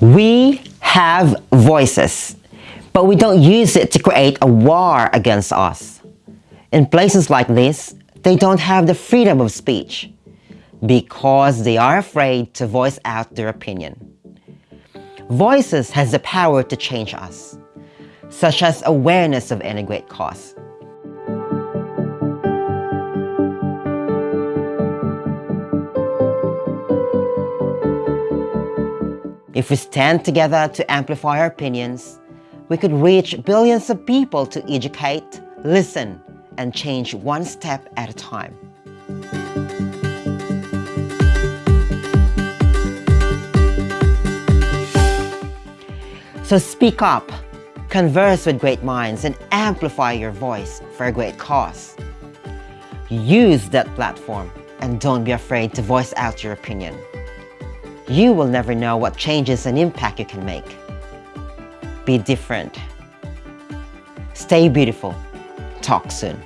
We have voices, but we don't use it to create a war against us. In places like this, they don't have the freedom of speech because they are afraid to voice out their opinion. Voices has the power to change us, such as awareness of any great cause. If we stand together to amplify our opinions, we could reach billions of people to educate, listen, and change one step at a time. So speak up, converse with great minds, and amplify your voice for a great cause. Use that platform and don't be afraid to voice out your opinion you will never know what changes and impact you can make. Be different. Stay beautiful. Talk soon.